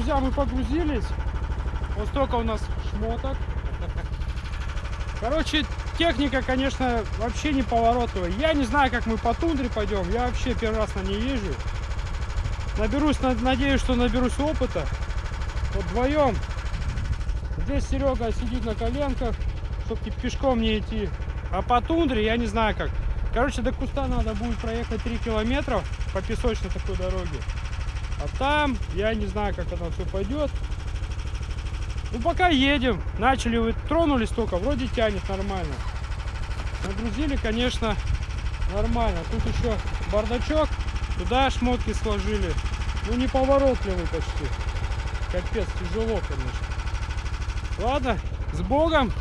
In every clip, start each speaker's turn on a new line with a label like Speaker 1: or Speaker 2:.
Speaker 1: друзья, мы погрузились. Вот столько у нас шмоток. Короче, техника, конечно, вообще не поворотовая. Я не знаю, как мы по тундре пойдем. Я вообще первый раз на ней езжу. Наберусь, на- надеюсь, что наберусь опыта. Вот вдвоем. Здесь Серега сидит на коленках, чтобы пешком не идти. А по тундре я не знаю как. Короче, до куста надо будет проехать 3 километра по песочной такой дороге. А там я не знаю, как оно все пойдет. Ну пока едем. Начали, вы тронулись только, вроде тянет нормально. Нагрузили, конечно, нормально. Тут еще бардачок, туда шмотки сложили. Ну неповоротливый почти. Капец, тяжело, конечно. Ладно, с Богом.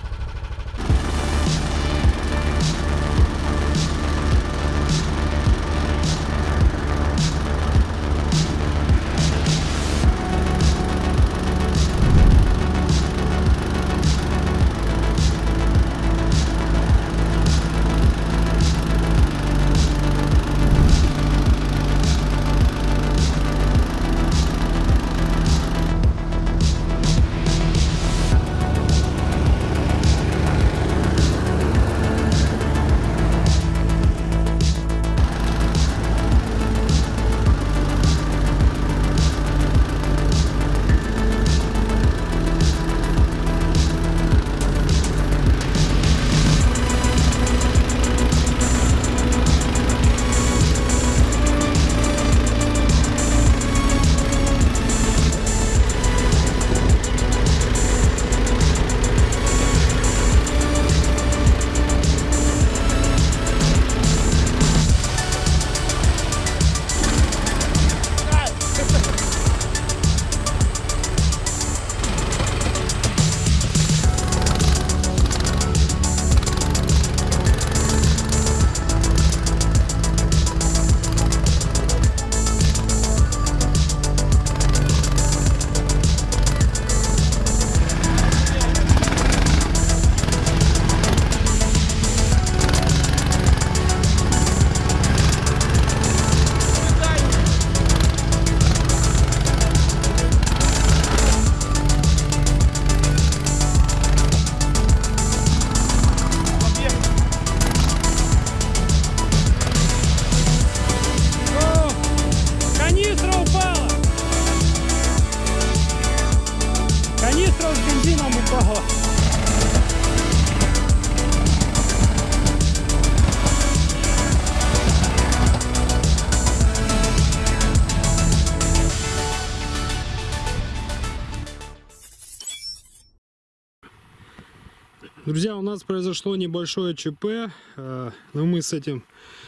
Speaker 1: Друзья, у нас произошло небольшое ЧП, э, но мы с этим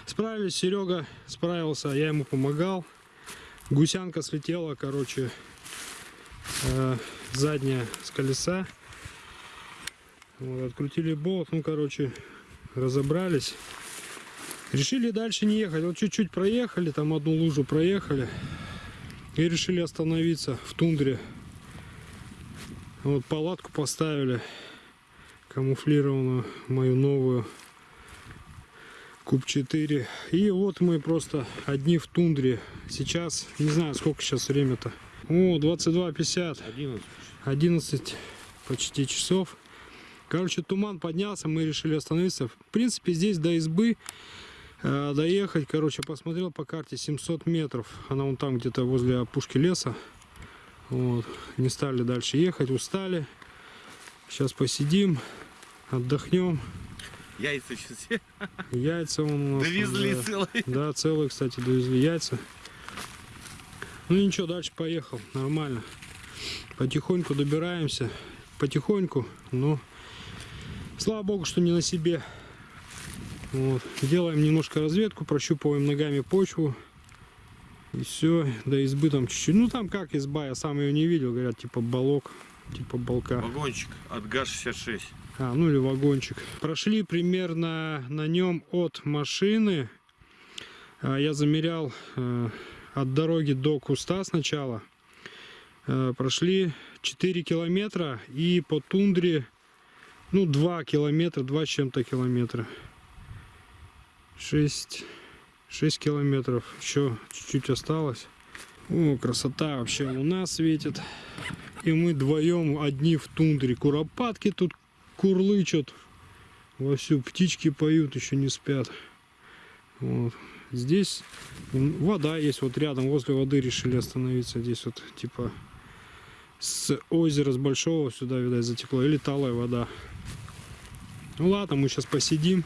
Speaker 1: справились. Серега справился, я ему помогал. Гусянка слетела, короче, э, задняя с колеса. Вот, открутили болт, ну, короче, разобрались. Решили дальше не ехать. Вот чуть-чуть проехали, там одну лужу проехали. И решили остановиться в тундре. Вот палатку поставили камуфлированную мою новую Куб 4 и вот мы просто одни в тундре сейчас. Не знаю сколько сейчас время-то. О 22.50
Speaker 2: 11.
Speaker 1: 11 почти часов. Короче туман поднялся мы решили остановиться. В принципе здесь до избы э, доехать. Короче посмотрел по карте 700 метров. Она вон там где-то возле опушки леса. Вот. Не стали дальше ехать устали. Сейчас посидим отдохнем
Speaker 2: Яйца сейчас все
Speaker 1: яйца вон у нас
Speaker 2: довезли
Speaker 1: да.
Speaker 2: целые.
Speaker 1: Да, целые, кстати, довезли яйца. Ну ничего, дальше поехал, нормально. Потихоньку добираемся, потихоньку, но слава богу, что не на себе. Вот. Делаем немножко разведку, прощупываем ногами почву. И все, до избы там чуть-чуть. Ну там как изба, я сам ее не видел, говорят, типа балок, типа балка.
Speaker 2: Вагончик от ГАЗ-66.
Speaker 1: А, ну или вагончик. Прошли примерно на нем от машины. а, Я замерял э, от дороги до куста сначала. Э, Прошли 4 километра и по тундре, ну 2 километра, 2 с чем-то километра. 6, 6 километров. Еще чуть-чуть осталось. О, красота вообще луна светит. И мы вдвоем одни в тундре. Куропатки тут курлычат. Вовсю птички поют, еще не спят. Вот. Здесь вода есть вот рядом, возле воды решили остановиться. Здесь вот типа с озера, с большого сюда, видать, затекло. Или талая вода. Ну ладно, мы сейчас посидим.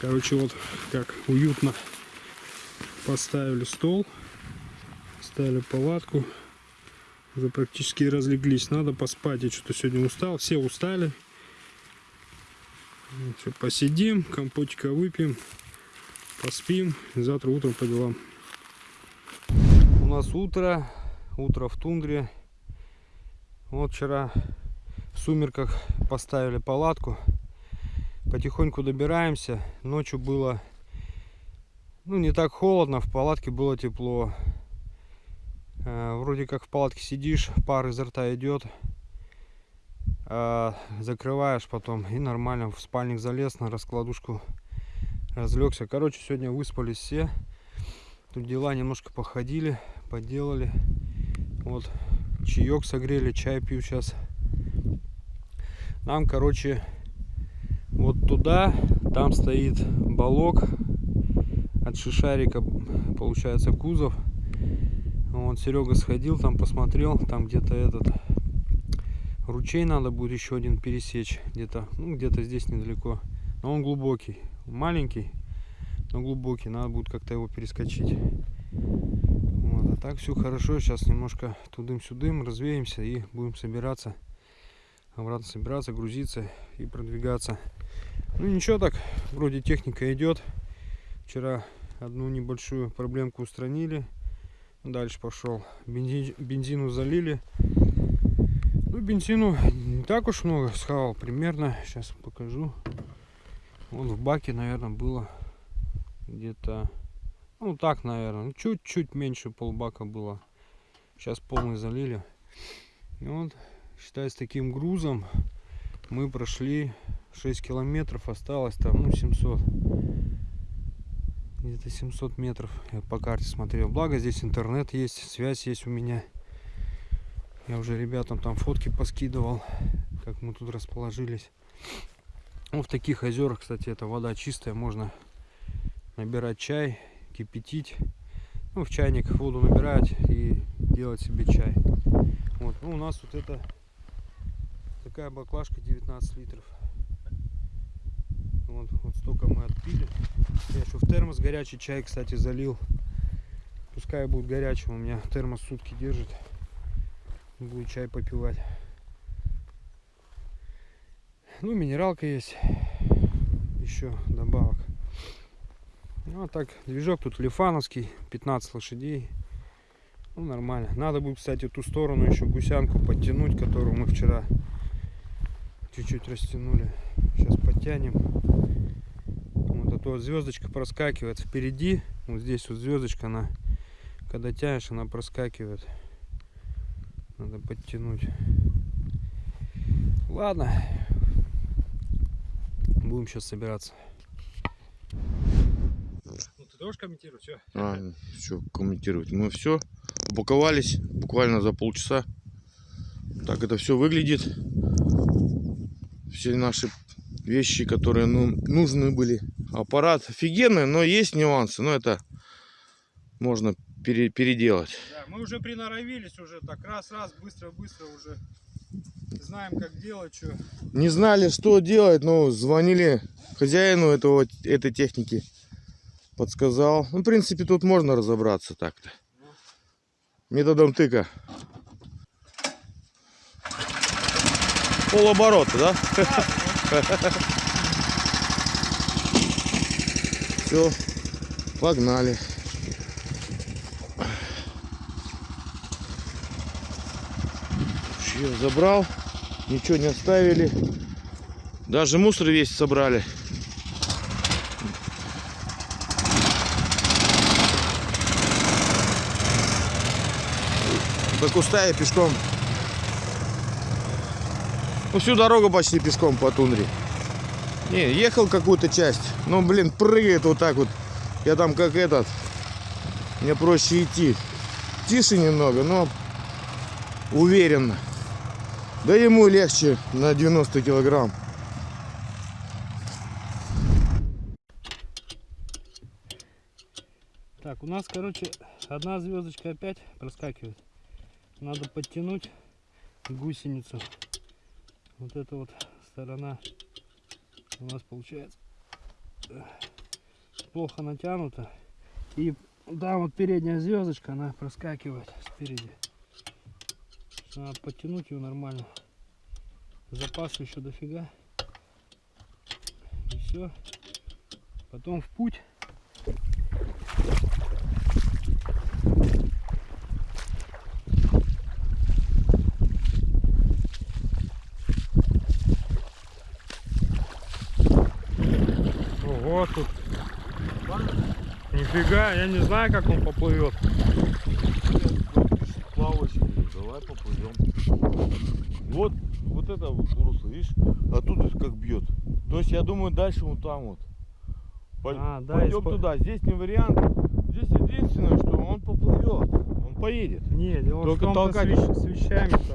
Speaker 1: Короче, вот как уютно поставили стол. Ставили палатку. Уже практически разлеглись. Надо поспать. Я что-то сегодня устал. Все устали. Все, посидим, компотика выпьем, поспим. Завтра утром по делам. У нас утро. Утро в тундре. Вот вчера в сумерках поставили палатку. Потихоньку добираемся. Ночью было ну не так холодно, в палатке было тепло. Э, вроде как в палатке сидишь, пар изо рта идет. А закрываешь потом и нормально в спальник залез на раскладушку разлегся. Короче, сегодня выспались все. Тут дела немножко походили, поделали. Вот чаек согрели, чай пью сейчас. Нам, короче, вот туда, там стоит балок от шишарика, получается, кузов. Вот Серега сходил, там посмотрел, там где-то этот ручей надо будет еще один пересечь, где-то, ну где-то здесь недалеко. Но он глубокий, маленький, но глубокий, надо будет как-то его перескочить. Вот, а так все хорошо, сейчас немножко тудым-сюдым развеемся и будем собираться, обратно собираться, грузиться и продвигаться. Ну ничего так, вроде техника идет. Вчера одну небольшую проблемку устранили. Дальше пошел. Бензин, бензину залили. Ну, бензину не так уж много схавал. Примерно, сейчас покажу. Вот в баке, наверное, было где-то, ну так, наверное, ну, чуть-чуть меньше полбака было. Сейчас полный залили. И вот, считай, с таким грузом мы прошли 6 километров. Осталось там, ну, 700 где-то 700 метров я по карте смотрел благо здесь интернет есть связь есть у меня я уже ребятам там фотки поскидывал как мы тут расположились ну, в таких озерах кстати эта вода чистая можно набирать чай кипятить ну, в чайник воду набирать и делать себе чай вот ну, у нас вот это такая баклажка 19 литров вот, вот столько мы отпили. Я еще в термос горячий чай, кстати, залил. Пускай будет горячим. У меня термос сутки держит. Буду чай попивать. Ну, минералка есть. Еще добавок. Ну, а так, движок тут лифановский. 15 лошадей. Ну, нормально. Надо будет, кстати, ту сторону еще гусянку подтянуть, которую мы вчера чуть-чуть растянули. Сейчас подтянем. Вот а то звездочка проскакивает впереди. Вот здесь вот звездочка, она, когда тянешь, она проскакивает. Надо подтянуть. Ладно. Будем сейчас собираться. Ну, ты тоже комментируй, все.
Speaker 3: А, что комментировать. Мы все упаковались буквально за полчаса. Так это все выглядит все наши вещи, которые ну, нужны были. Аппарат офигенный, но есть нюансы. Но это можно пере, переделать.
Speaker 1: Да, мы уже приноровились уже так раз-раз, быстро-быстро уже знаем, как делать, что.
Speaker 3: Не знали, что делать, но звонили хозяину этого, этой техники. Подсказал. Ну, в принципе, тут можно разобраться так-то. Методом тыка. полоборота, да? Все, погнали. Все, забрал, ничего не оставили. Даже мусор весь собрали. До куста я пешком ну, всю дорогу почти пешком по тундре. Не, ехал какую-то часть. Но, блин, прыгает вот так вот. Я там как этот. Мне проще идти. тише немного, но уверенно. Да ему легче на 90 килограмм.
Speaker 1: Так, у нас, короче, одна звездочка опять проскакивает. Надо подтянуть гусеницу. Вот эта вот сторона у нас получается э, плохо натянута. И да, вот передняя звездочка, она проскакивает спереди. Надо подтянуть ее нормально. Запаса еще дофига. И все. Потом в путь. Ого, тут. Нифига, я не знаю, как он поплывет.
Speaker 3: Плавающий, давай поплывем. Вот, вот это вот русло, видишь, оттуда как бьет. То есть я думаю, дальше вот там вот. Пой-
Speaker 1: А, да,
Speaker 3: Пойдем
Speaker 1: испо-
Speaker 3: туда. Здесь не вариант. Здесь единственное, что он поплывет. Он поедет.
Speaker 1: Не, дело
Speaker 3: Только
Speaker 1: с,
Speaker 3: толкать.
Speaker 1: вещ- с вещами-то.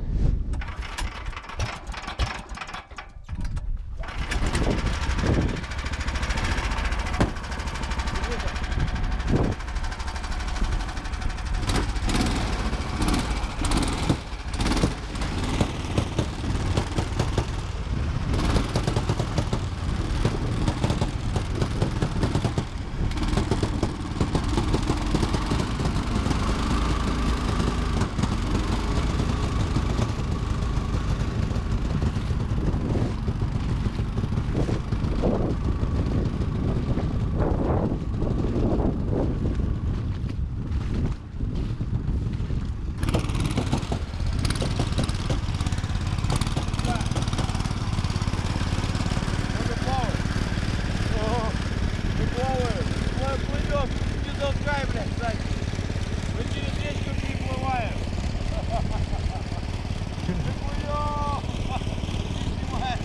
Speaker 3: Не плаваем. Мы плывем. Не толкай, блядь, сзади. Мы через речку переплываем. Мы плывем. Не снимай.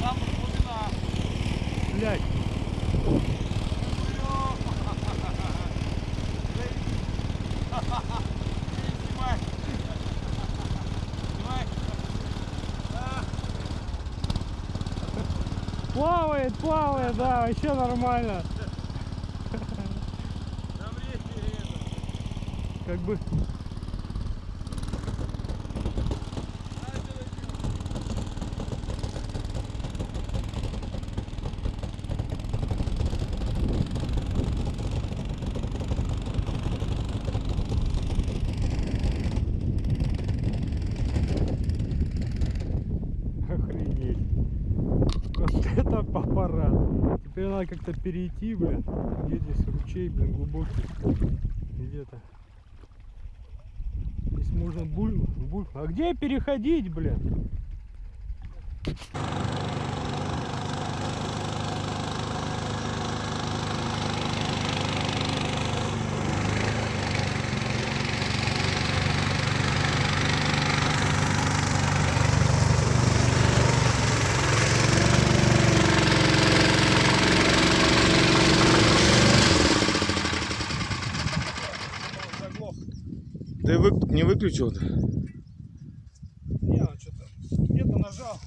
Speaker 3: Там глубина.
Speaker 1: Блять,
Speaker 3: Снимай. Снимай.
Speaker 1: Плавает, плавает, да, вообще нормально.
Speaker 3: Там речки это.
Speaker 1: Как бы Охренеть. Вот это аппарат. Теперь надо как-то перейти, блин. Где здесь ручей, блин, глубокий. Где-то. Здесь можно буль... буль... А где переходить, блин?
Speaker 3: Ты вы... не выключил?
Speaker 1: Не, он что-то где-то нажал.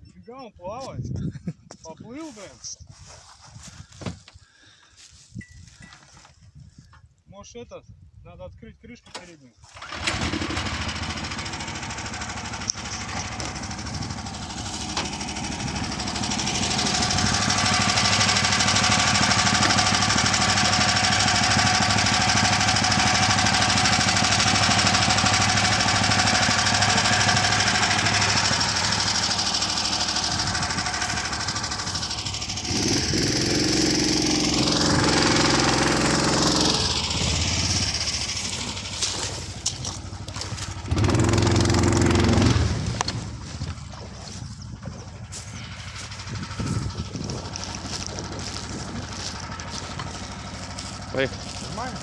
Speaker 1: Нифига он плавает. Поплыл, блин. Может этот, надо открыть крышку переднюю.
Speaker 3: Поехали.
Speaker 1: Нормально?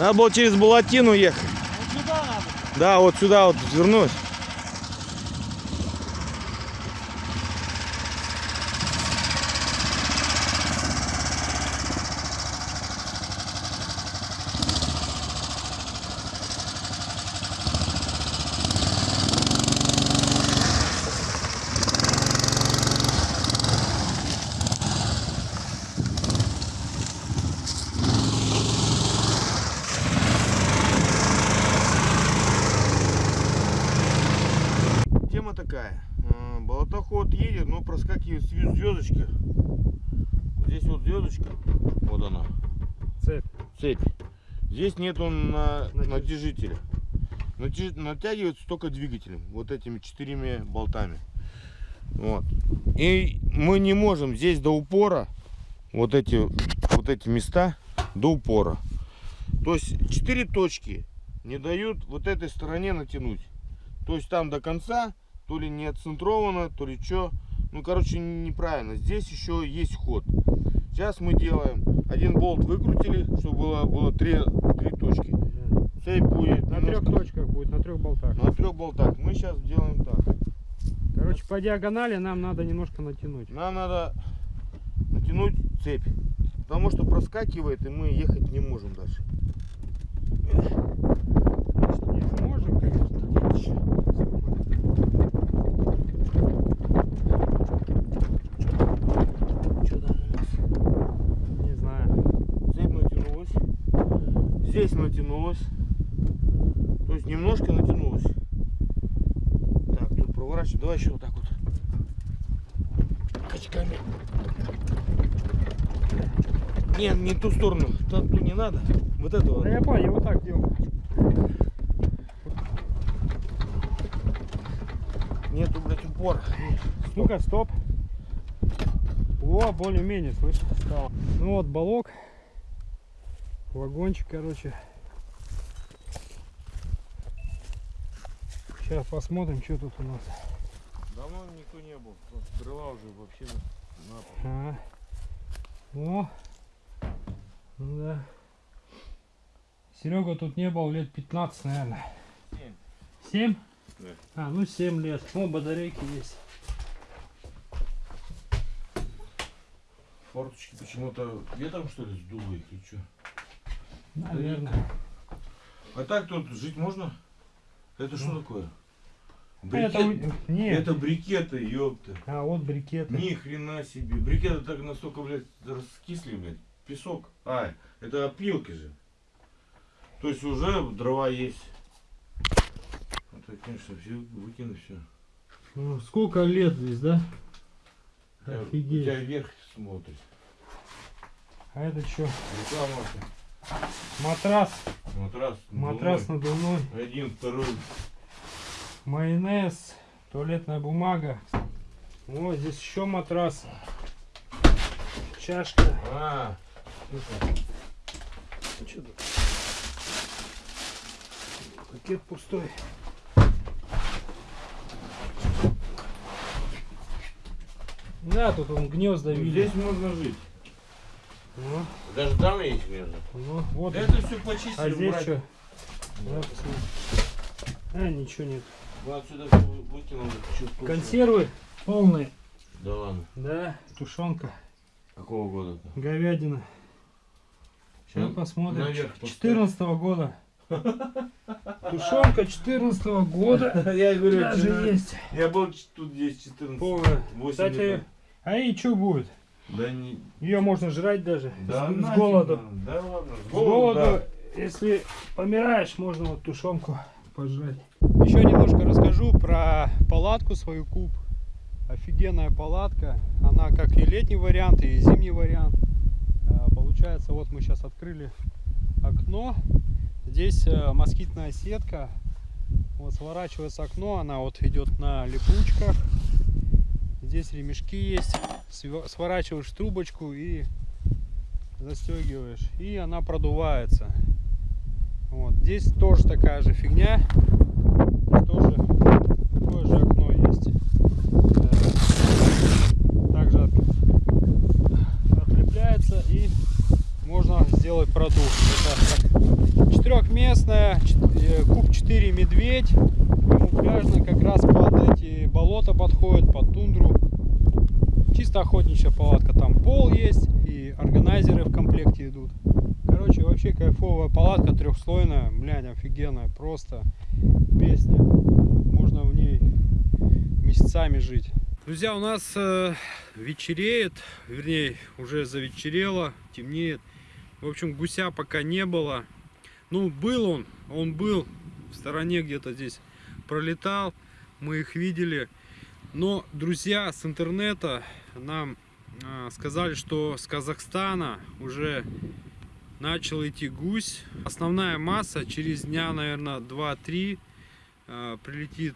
Speaker 3: Надо было через Балатину ехать.
Speaker 1: Вот сюда надо.
Speaker 3: Да, вот сюда вот вернуть. Такая. Э, Болотоход едет, но проскакивает. Вот Здесь вот звездочка. Вот она.
Speaker 1: Цепь.
Speaker 3: Цепь. Здесь нету на,
Speaker 1: Натяж-
Speaker 3: натяжителя. Натяж- натягивается только двигателем. Вот этими четырьмя болтами. Вот. И мы не можем здесь до упора вот эти вот эти места до упора. То есть четыре точки не дают вот этой стороне натянуть. То есть там до конца то ли не отцентровано, то ли что. Ну, короче, неправильно. Здесь еще есть ход. Сейчас мы делаем. Один болт выкрутили, чтобы было, было три, три точки. Цепь будет
Speaker 1: На трех
Speaker 3: немножко-
Speaker 1: точках будет, на трех болтах.
Speaker 3: На трех болтах. Мы сейчас делаем так.
Speaker 1: Короче, по диагонали нам надо немножко натянуть.
Speaker 3: Нам надо натянуть цепь. Потому что проскакивает, и мы ехать не можем дальше.
Speaker 1: Не можем, конечно.
Speaker 3: Что там у нас?
Speaker 1: Не знаю.
Speaker 3: Цепь натянулась. Здесь натянулась. То есть немножко натянулась. Так, тут проворачивай. Давай еще вот так вот. Качками. Нет, не ту сторону. Там ту не надо. Вот это вот.
Speaker 1: Да я понял, я вот так делал.
Speaker 3: Нету, блядь, упора.
Speaker 1: Ну-ка, стоп. О, более-менее, слышишь, стало. Ну вот, балок. Вагончик, короче. Сейчас посмотрим, что тут у нас.
Speaker 3: Давно никто не был. Дрова уже вообще на, пол.
Speaker 1: Ага. О. Ну да. Серега тут не был лет 15, наверное.
Speaker 3: Семь.
Speaker 1: 7?
Speaker 3: Да.
Speaker 1: А, ну 7 лет. О, батарейки есть.
Speaker 3: Форточки почему-то ветром что ли сдуло их или что?
Speaker 1: Наверное.
Speaker 3: А так тут жить можно? Это что такое?
Speaker 1: Это,
Speaker 3: Брикет?
Speaker 1: у- нет.
Speaker 3: Это брикеты, ёпта.
Speaker 1: А вот брикеты.
Speaker 3: Ни хрена себе. Брикеты так настолько, блядь, раскисли, блядь. Песок. А, это опилки же. То есть уже дрова есть. Это, конечно, все выкину все.
Speaker 1: Ну, сколько лет здесь, да?
Speaker 3: У тебя
Speaker 1: Офигеть.
Speaker 3: вверх смотрит.
Speaker 1: А это что?
Speaker 3: Реклама.
Speaker 1: Матрас.
Speaker 3: Матрас.
Speaker 1: Матрас
Speaker 3: надувной.
Speaker 1: надувной.
Speaker 3: Один, второй.
Speaker 1: Майонез. Туалетная бумага. О, здесь еще матрас. Чашка.
Speaker 3: А,
Speaker 1: Что тут? Пакет пустой. Да, тут он гнезда
Speaker 3: ну,
Speaker 1: видит.
Speaker 3: здесь можно жить.
Speaker 1: Ну,
Speaker 3: Даже там есть гнезда.
Speaker 1: ну, вот.
Speaker 3: Это все почистили.
Speaker 1: а здесь что? Да. А, ничего нет.
Speaker 3: Мы отсюда выкинули. вкусно.
Speaker 1: Консервы полные.
Speaker 3: Да ладно.
Speaker 1: Да, тушенка,
Speaker 3: Какого года-то?
Speaker 1: говядина. Сейчас
Speaker 3: Щас
Speaker 1: посмотрим.
Speaker 3: наверх поставь.
Speaker 1: 14 года. Тушенка 14 года.
Speaker 3: Я говорю,
Speaker 1: Даже
Speaker 3: вчера-
Speaker 1: есть.
Speaker 3: Я был тут здесь 14.
Speaker 1: Полная. Кстати,
Speaker 3: лет.
Speaker 1: а и что будет?
Speaker 3: Да не.
Speaker 1: Ее можно жрать даже.
Speaker 3: Да
Speaker 1: с, с голоду.
Speaker 3: Да ладно. С
Speaker 1: С
Speaker 3: голоду,
Speaker 1: голоду, если помираешь, можно вот тушенку пожрать. Немножко расскажу про палатку свою куб. Офигенная палатка. Она как и летний вариант, и зимний вариант. А, Получается, вот мы сейчас открыли окно. Здесь э, москитная сетка. Вот сворачивается окно, она вот идет на липучках. Здесь ремешки есть. Сворачиваешь трубочку и застегиваешь. И она продувается. Вот. Здесь тоже такая же фигня. Тоже такое же окно есть. Э, Также от- отлепляется и можно сделать продукт. Это четырехместная, куб 4 медведь, камуфляжная, как раз под эти болота подходит, под тундру. Чисто охотничья палатка, там пол есть и органайзеры в комплекте идут. Короче, вообще кайфовая палатка трехслойная, блядь, офигенная, просто песня. Можно в ней месяцами жить. Друзья, у нас э, вечереет, вернее, уже завечерело, темнеет. В общем, гуся пока не было. Ну, был он, он был в стороне где-то здесь пролетал, мы их видели. Но друзья с интернета нам э, сказали, что с Казахстана уже начал идти гусь. Основная масса через дня, наверное, 2-3 э, прилетит.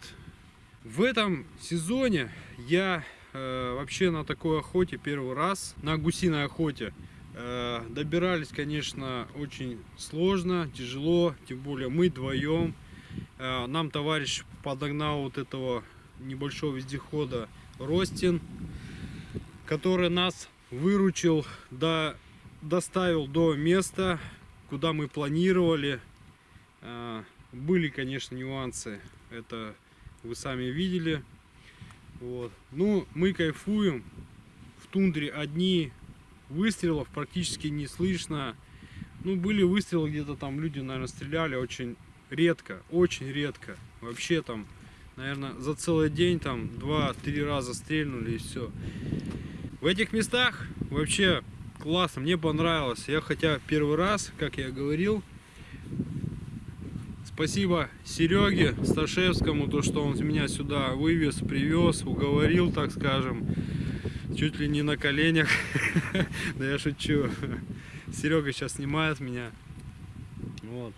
Speaker 1: В этом сезоне я э, вообще на такой охоте первый раз, на гусиной охоте. Э, добирались, конечно, очень сложно, тяжело, тем более мы вдвоем. Э, нам товарищ подогнал вот этого небольшого вездехода Ростин, который нас выручил, до, доставил до места, куда мы планировали. Э, были, конечно, нюансы, это вы сами видели. Вот. Ну, мы кайфуем. В тундре одни выстрелов практически не слышно. Ну, были выстрелы где-то там, люди, наверное, стреляли очень редко, очень редко. Вообще там, наверное, за целый день там два-три раза стрельнули и все. В этих местах вообще классно, мне понравилось. Я хотя первый раз, как я говорил, спасибо Сереге Сташевскому, то, что он меня сюда вывез, привез, уговорил, так скажем, чуть ли не на коленях. Да я шучу. Серега сейчас снимает меня. Вот.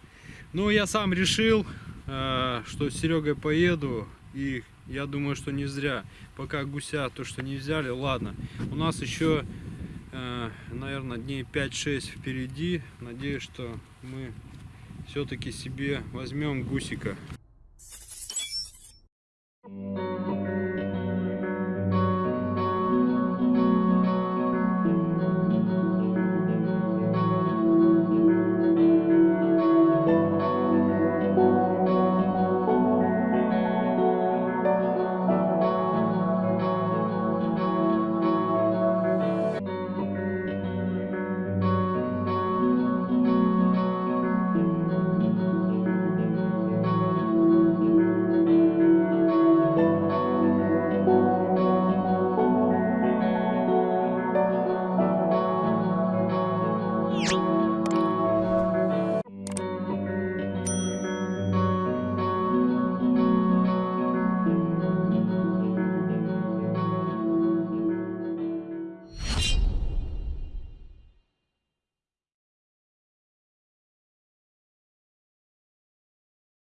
Speaker 1: Ну, я сам решил, э, что с Серегой поеду. И я думаю, что не зря. Пока гуся то, что не взяли, ладно. У нас еще, Э, наверное, дней 5-6 впереди. Надеюсь, что мы все-таки себе возьмем гусика. Thank you.